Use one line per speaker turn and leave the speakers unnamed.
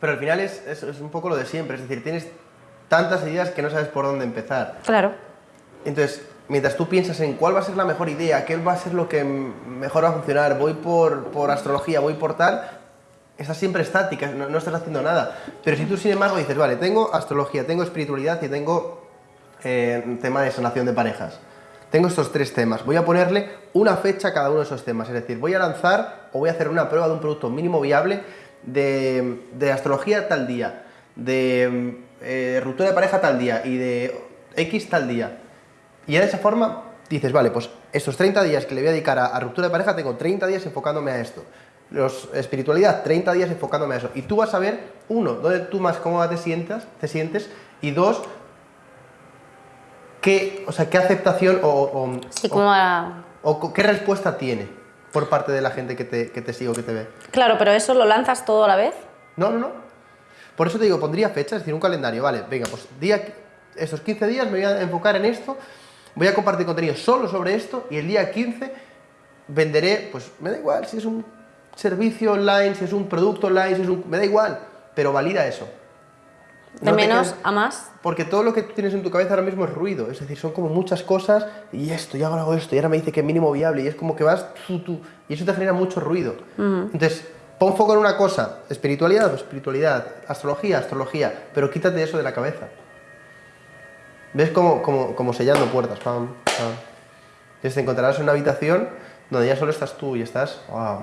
Pero al final es, es, es un poco lo de siempre, es decir, tienes tantas ideas que no sabes por dónde empezar.
Claro.
Entonces, mientras tú piensas en cuál va a ser la mejor idea, qué va a ser lo que mejor va a funcionar, voy por, por astrología, voy por tal, estás siempre estática, no, no estás haciendo nada. Pero si tú, sin embargo, dices, vale, tengo astrología, tengo espiritualidad y tengo eh, tema de sanación de parejas. Tengo estos tres temas. Voy a ponerle una fecha a cada uno de esos temas. Es decir, voy a lanzar o voy a hacer una prueba de un producto mínimo viable de, de astrología tal día, de eh, ruptura de pareja tal día y de X tal día. Y ya de esa forma dices, vale, pues estos 30 días que le voy a dedicar a, a ruptura de pareja, tengo 30 días enfocándome a esto. Los, espiritualidad, 30 días enfocándome a eso. Y tú vas a ver, uno, dónde tú más cómoda te sientas, te sientes, y dos, qué, o sea, qué aceptación o, o-
Sí,
o-
como a-
o co- qué respuesta tiene por parte de la gente que te, que te sigue o que te ve.
Claro, pero eso lo lanzas todo a la vez.
No, no, no. Por eso te digo, pondría fechas, es decir, un calendario. Vale, venga, pues día, estos 15 días me voy a enfocar en esto, voy a compartir contenido solo sobre esto y el día 15 venderé, pues me da igual si es un servicio online, si es un producto online, si es un... me da igual, pero valida eso.
De
No
menos a más.
Porque todo lo que tú tienes en tu cabeza ahora mismo es ruido, es decir, son como muchas cosas y esto, y ahora hago esto, y ahora me dice que es mínimo viable, y es como que vas tú, tú, y eso te genera mucho ruido. Entonces, pon foco en una cosa, espiritualidad, pues espiritualidad, astrología, astrología, pero quítate eso de la cabeza. ¿Ves como, como, como sellando puertas? Pam, pam. Entonces te encontrarás en una habitación donde ya solo estás tú y estás, wow,